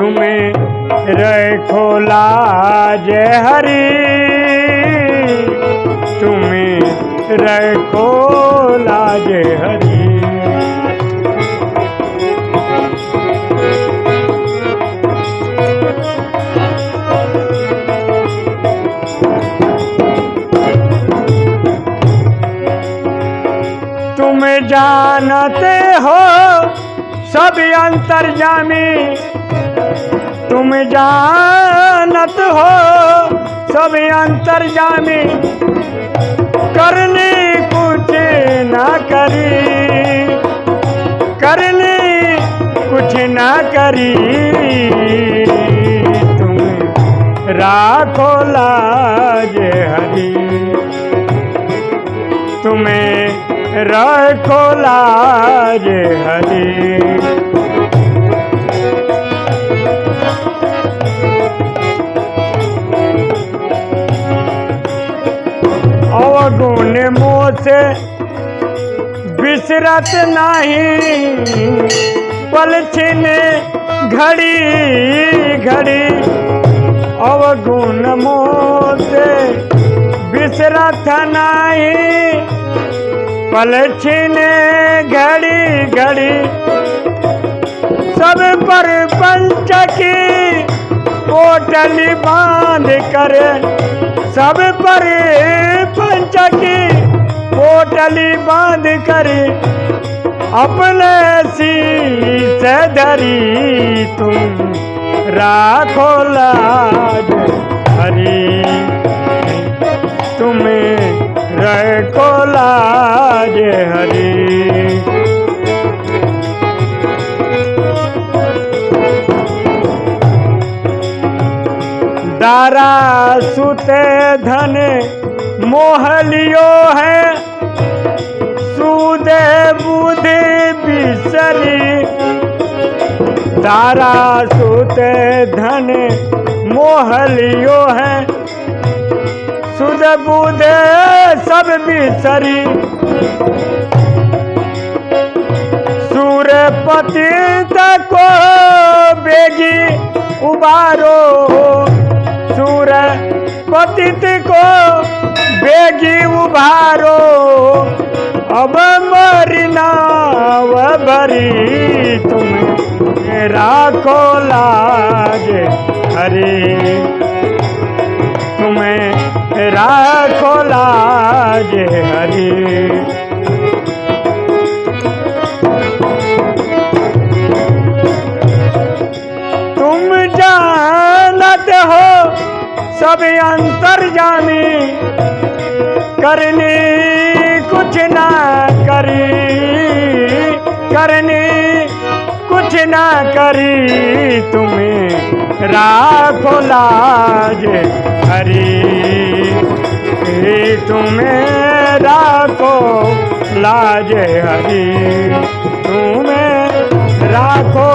तुम्हें रखो लाज हरी। तुम्हें रखो लाज हरी। तुम जानते हो सब अंतर्जामी तुम जानत हो, सब अंतर जाने। करनी कुछ ना करी। करनी कुछ ना करी। तुम राखो लाज हरी। तुम्हें रखो लाज हरी। अवगुण मोह से बिसरत नहीं। पल छिने घड़ी घड़ी, अवगुण मोह से बिसरत नहीं। पल छिने घड़ी घड़ी, सब पर पंचकी पोटली बाँध कर सब पर पंचकी पोटली बाँध कर अपने से धरी तुम। राखो लाज हरी। तुम्हें रखो लाज हरी। दारा सुते धन मोहलियो है। सूदे बुद्धि बिसरी दारा सुते धन मोहलियो है। सुध बुधे सब बिसरी सूर्य पतित को बेगी उबारो सूर्य पतित को बेगी उभारो। अब मरना भरी तुम राखो लाज हरी। तुम्हें राखो लाज सब अंतर जानी, करनी कुछ ना करी, करनी कुछ ना करी, तुम्हें राखो लाज हरी। तुम्हें राखो लाज हरी, तुम्हें राखो